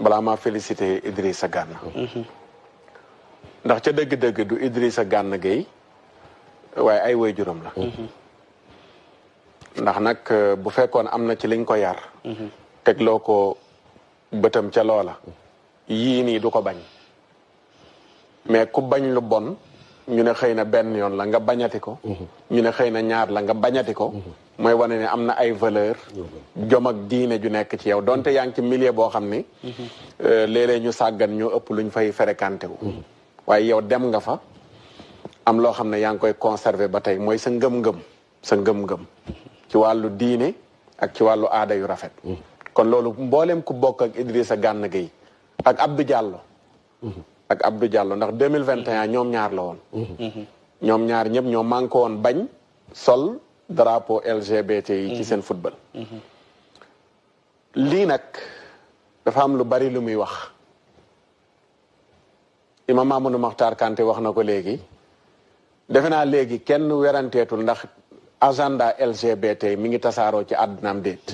balaa maa félicité Idrissa Gana ndax ca dëgg-dëgg du Idrissa Gana Gueye waaye ay waajuram la ndax nag euh, bu fekkoon am na ci liñ ko yar tegloo ko bëtam ca loola yii nii du ko bañ mais ku bañ lu bon ñu ne xëy na benn yoon la nga bañati ko mhm. ñu ne xëy na ñaar la nga bañati ko mhm. mooy wane ne am na ay valeur mhm. jom ak diine ju nekk ci yow donte yaa ngi ci milieu boo xam ni euh, léeg ñu sàggan ñu ëpp luñ fay fréquenté wu waaye yow dem nga fa am loo xam ne yaa ngi koy conserver ba tey mooy sa ngëm-ngëm sa ngëm-ngëm ci wàllu diine ak ci wàllu aada yu rafet kon loolu mboolem ku bokk ak Idrissa Gana Gueye ak Abdou Diallo. Mhm. ak Abdou Diallo ndax deux mille vingt et un ñoom ñaar la woon. Mhm. ñoom ñaar ñëpp ñoo manqué woon bañ sol drapeau LGBT yi. ci seen football. lii nag dafa am lu bari lu muy wax. imam Amadou Makhtar Kanté wax na ko léegi defe naa léegi kenn weranteetul ndax agenda LGBT mi ngi tasaaroo ci àddunaam déet.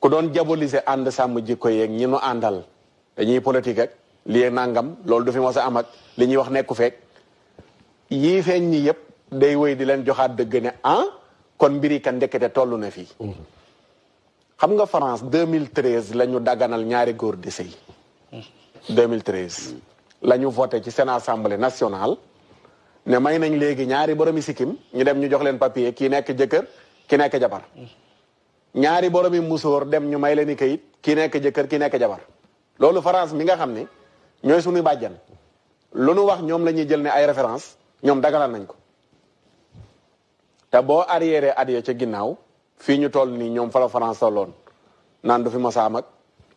ku doon jabolise ànd sàmm jikko yeeg ñi nu àndal dañuy politique ak lii nangam loolu du fi mos a am ak li ñuy wax nekku feek yii feeñ ñi yëpp day wéy di leen joxaat dëgg ne ah kon mbiri kan ndekete toll na fii xam nga France 2013 la ñu daganal ñaari góor di sëy 2013 la ñu voté ci seen assemblée nationale ne may nañ léegi ñaari boromi sikkim ñu dem ñu jox leen papier kii nekk jëkkër ki nekk jabar ñaari boromi musóor dem ñu may leen i kayit ki nekk jëkkër ki nekk jabar loolu France mi nga xam ne ñooy suñuy bàjjan lu nu wax ñoom la ñuy jël ne ay référence ñoom dagalal nañ ko te boo arriéré at ya ca ginnaaw fii ñu toll nii ñoom fa la France tolloon naan du fi mos a am ak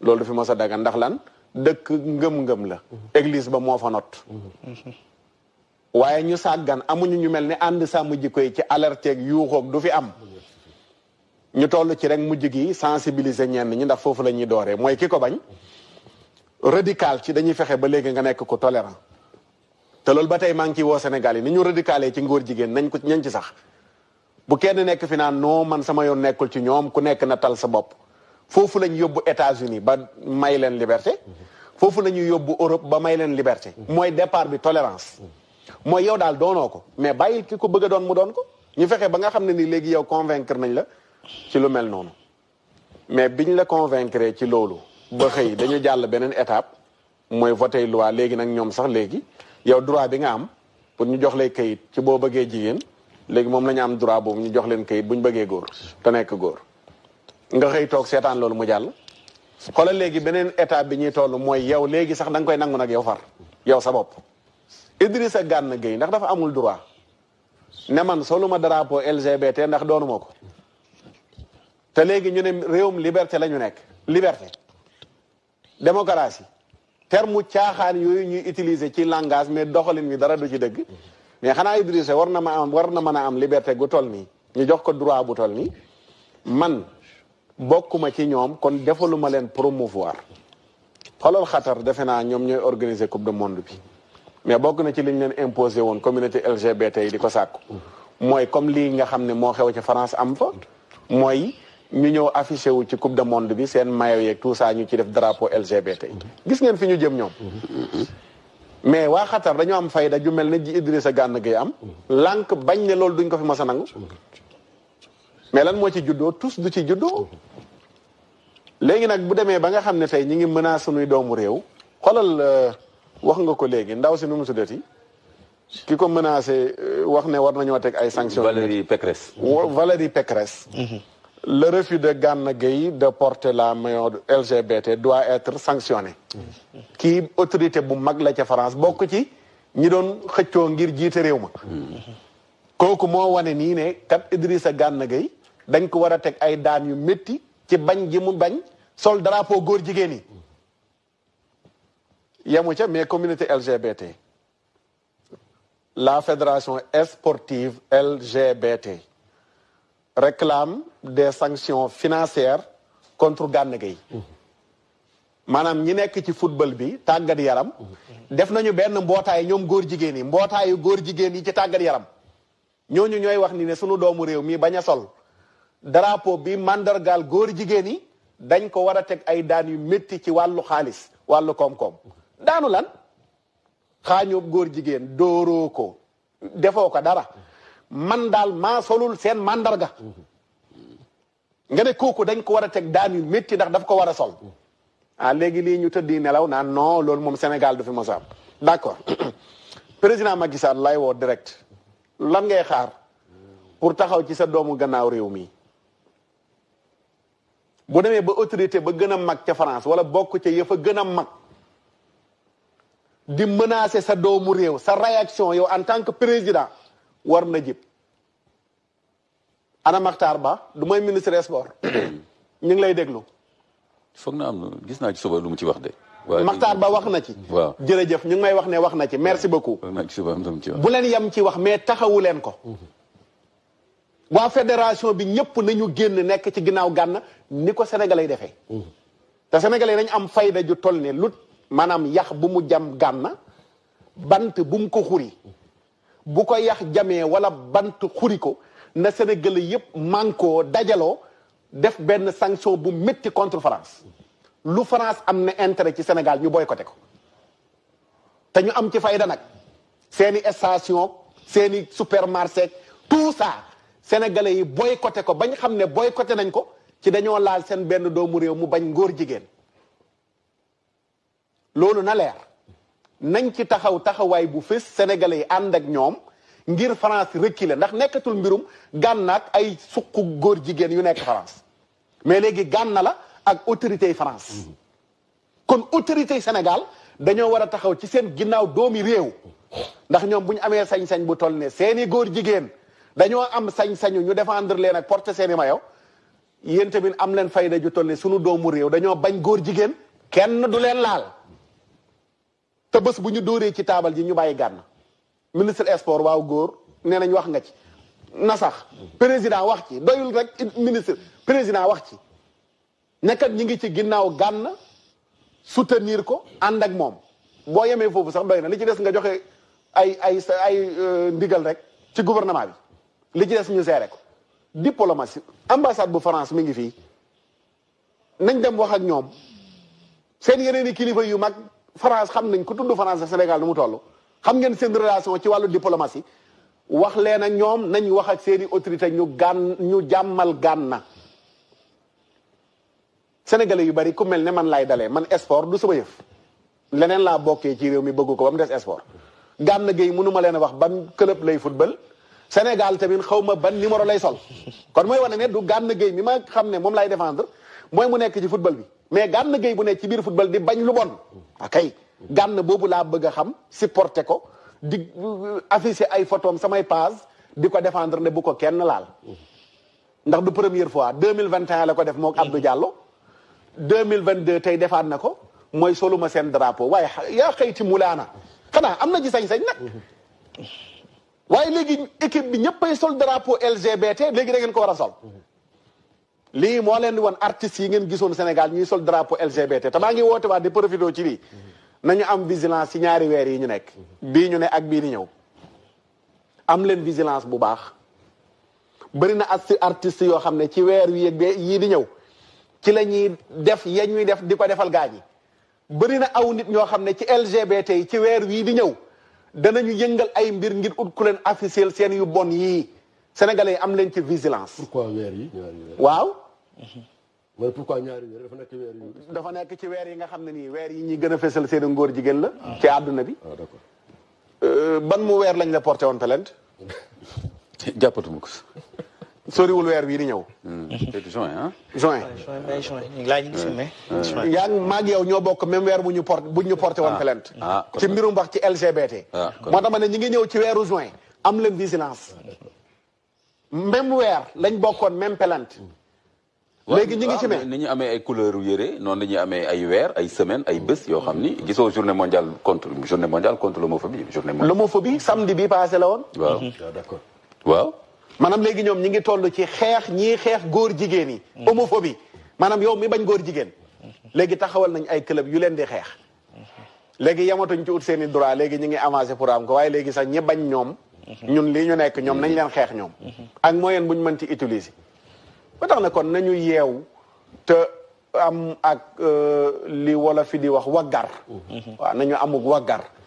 loolu du fi mos a dagan ndax lan dëkk ngëm-ngëm la. Mhm. église ba moo fa not. Mhm. Waaye ñu sàggan amuñu ñu mel ni ànd sàmm jikko yi ci alerteeg yuuxoog du fi am ñu toll ci rek mujj gi sensibiliser ñenn ñi ndax foofu la ñuy dooree mooy ki ko bañ radical ci dañuy fexe ba léegi nga nekk ko tolérant te loolu ba tey maa ngi ciy woo Sénégal yi ni ñu radicalé ci ngóor jigéen nañ ko ñañ ci sax bu kenn nekk fi naan non man sama yoon nekkul ci ñoom ku nekk na tal sa bopp foofu lañ yóbbu États-Unis ba may leen liberté foofu la ñuy yóbbu Europe ba may leen liberté mooy départ bi tolérance mooy yow daal doonoo ko mais bàyyil ki ko bëgg doon mu doon ko ñu fexe ba nga xam ne ni léegi yow convaincre nañ la ci lu mel noonu mais biñ la convaincre ci loolu ba xëy dañu jàll beneen étape mooy voté loi léegi nag ñoom sax léegi yow droit bi nga am pour ñu jox lay kayit ci boo bëggee jigéen léegi moom la ñu am droit boobu ñu jox leen kayit bu ñu bëggee góor te nekk góor nga xëy toog seetaan loolu mu jàll xoolal léegi beneen état bi ñuy toll mooy yow léegi sax da nga koy nangu nag yow far yow sa bopp Idrissa Gana Gueye ndax dafa amul droit ne man soluma drapeau LGBT ndax doonuma ko te léegi ñu ne réewum liberté la ñu nekk liberté démocratie terme caaxaan yooyu ñuy utiliser ci langage mais doxalin wi dara du ci dëgg mais xanaa Idrissa war na ma am war na mën a am liberté gu toll nii ñu jox ko droit bu toll nii man bokkuma ci ñoom kon defaluma leen promouvoir xoolal Qatar defe naa ñoom ñooy organiser coupe du monde bi mais bokk na ci liñ leen imposé woon communauté LGBT yi di ko sàkku mooy comme lii nga xam ne moo xew ci France am fa mooy ñu ñëw affiché wu ci coupe du monde bi seen maillot yeeg tout ça ñu ci def drapeau LGBT gis ngeen fi ñu jëm ñoom mais waa Qatar dañoo am fayda ju mel ne ji Idrissa Gana Gueye am lànk bañ ne loolu duñ ko fi mës a nangu mais lan moo ci juddoo tous du ci juddoo léegi nag bu demee ba nga xam ne tey ñi ngi menace suñuy doomu réew xoolal euh, wax nga ko léegi ndaw si nu mu tuddati ki ko menacé euh, wax ne war nañoo teg ay sanctions Valérie Pécresse Valérie Pécresse mhm. le refus de Gana Gueye de porter la maillot LGBT doit être sanctionné mhm. kii autorité bu mag la ca France bokk ci ñi doon xëccoo ngir jiite réew ma mhm. kooku moo wane nii ne kat Idrissa Gana Gueye dañ ko war a teg ay daan yu métti ci bañ gi mu bañ sol drapeau góor jigéen yi yemu ca mais communauté LGBT la fédération sportive LGBT réclame des sanctions financières contre Gana Gueye maanaam ñi nekk ci football bi tàggat yaram def nañu benn mbootaay ñoom góor jigéen yi mbootaayu góor jigéen yi ci tàggat yaram ñooñu ñooy wax ni ne sunu doomu réew mii bañ a sol drapeau bi mandargaal góor jigéen yi dañ ko war a teg ay daan yu métti ci wàllu xaalis wàllu koom-koom daanu lan xaañoob góor jigéen dóoroo ko defoo ko dara man daal maa solul seen mandarga nga ne kooku dañ ko war a teg daan yu métti ndax daf ko war a sol ah léegi lii ñu tëddi nelaw naan non loolu moom Sénégal du fi mos a am d'accord président Macky Sall lay woo direct lan ngay xaar pour taxaw ci sa doomu gannaaw réew mi bu demee ba autorité ba gën a mag ca France wala bokk ca yëfa gën a mag di menacer sa doomu réew sa réaction yow en tant que président war na jib ana Makhtar Ba du mooy ministre des sports ñu ngi lay déglu. foog na am gis naa ci suba lu mu ci wax de. waaw Makhtar Ba wax na ci. waaw jërëjëf ñu ngi may wax ne wax na ci merci beaucoup. foog naa ci suba am lu mu ci wax. bu leen yem ci wax mais taxawu leen ko. waa fédération bi ñëpp nañu génn nekk ci ginnaaw gànna ni ko sénégalais defee mm. te sénégalais nañ am fayda ju toll ne lut maanaam yax bu mu jam gànna bant bu mu ko xuri bu ko yax jamee wala bant xuri ko na sénégalais yëpp mànkoo dajaloo def benn sanction bu métti contre France lu France am na intérêt ci Sénégal ñu boycotté ko te ñu am ci fayda nag seeni station seeni supermarché tout ça sénégalais yi boycotté ko bañ xam ne boycotté nañ ko ci dañoo laal seen benn doomu réew mu bañ ngóor jigéen loolu na leer nañ ci taxaw taxawaay bu fës sénégalais yi ànd ak ñoom ngir France reculer ndax nekkatul mbirum gànna ak ay suqu góor jigéen yu nekk France mais léegi gànna la ak autorité yi France kon autorité yi Sénégal dañoo war a taxaw ci seen ginnaaw doomi réew ndax ñoom bu ñu amee sañ-sañ bu toll ne seeni góor jigéen dañoo am sañ-sañu ñu défendre leen ak porter seeni mayo yéen tamit am leen fayda ju toll ne sunu doomu réew dañoo bañ góor jigéen kenn du leen laal te bés bu ñu dóoree ci taabal ji ñu bàyyi gànn ministre sport waaw góor nee nañ wax nga ci na sax président wax ci doyul rek ministre président wax ci nekkat ñi ngi ci ginnaaw gànn soutenir ko ànd ak moom boo yemee foofu sax doy na li ci des nga joxe ay ay ay euh, ndigal rek ci gouvernement bi li ci des ñu seere ko diplomatie ambassade bu France mi ngi fii nañ dem wax ak ñoom seen yeneen i kilifa yu mag France xam nañ ku tudd France Sénégal nu mu toll xam ngeen seen relation ci wàllu diplomatie wax leen ak ñoom nañ wax ak seeni autorité ñu gàn ñu jàmmal gànna sénégalais yu bari ku mel ne man laay dalee man sport du sama yëf leneen laa bokkee ci réew mi bëgg ko ba mu des sport Gana Gueye mënu ma leen a wax ban club lay football Sénégal tamit xaw ma ban numéro lay sol kon mooy wane ne du Gana Gueye mi ma xam ne moom lay défendre mooy mu nekk ci football bi mais Gana Gueye bu nekk ci biir football di bañ lu bon akay Gana boobu laa bëgg a xam supporter ko di euh, afficher ay photom samay page di ko défendre ne bu ko kenn laal ndax du première fois 2021 la ko def moog Abdou Diallo 2022 tey defaat na ko mooy soluma seen drapeau waaye yaa xëyti mulaana xanaa am na ci sañ-sañ nag waaye léegi équipe bi ñëppay sol drapeau LGBT léegi da ngeen ko war a sol lii moo leen di woon artistes yi ngeen gisoon Sénégal ñuy sol drapeau LGBT te maa ngi woote waat di profité ci lii nañu am vigilance ci ñaari weer yi ñu nekk bii ñu ne ak bii di ñëw am leen vigilance bu baax bëri na as artistes yoo xam ne ci weer wi yëg yii di ñëw ci la ñuy def ya ñuy def di ko defal gaa ñi bëri na aw nit ñoo xam ne ci LGBT yi ci weer wii di ñëw danañu yëngal ay mbir ngir ut ku leen officiel seen yu bon yii sénégalais yi am leen ci vigilance. pourquoi weer yi waaw. mooy pourquoi ñaari weer dafa nekk ci weer yi. dafa nekk ci weer yi nga xam ne nii weer yi ñuy gën a fésal seen ngóor jigéen la. Ah. ci àdduna bi. waaw ah, d'accord. Euh, ban mu weer lañ la porté woon plainte. jàppatuma ko. soriwul weer wii di ñëw. Hmm. juin ah. juin juin juin ñu ngi laaj ñu si mai. yaa ngi maag yow ñoo bokk même weer bu ñu porté bu ñu porté woon ah. plainte. Ah, ci mbirum wax ci LGBT. moo tax ma ne ñu ngi ñëw ci weeru juin am leen vigilance. même weer lañ bokkoon même plainte. léegi ñu ngi ci mais ni ñu amee ay couleur yére noonu la ñuy amee ay weer ay semaine ay bés yoo xam ni gisoo journée mondiale contre journée mondiale contre l'homophobie journée mondiale l'homophobie samedi bi passé la woon waaw mhm. ah, d'accord waaw maanaam léegi ñoom ñi ngi toll ci xeex ñii xeex góor jigéen yi mhm. homophobie maanaam yow mi bañ góor jigéen mhm. léegi taxawal nañ ay club yu leen di xeex léegi yamatuñ ci ut seen i droit léegi ñu ngi avancé pour am ko waaye léegi sax ñi bañ ñoom ñun lii ñu nekk ñoom nañ leen xeex ñoom ak moyen buñ mën ci utiliser ba tax na kon nañu yeew te am ak euh, li wala fi di wax waggar waaw nañu amuk waggar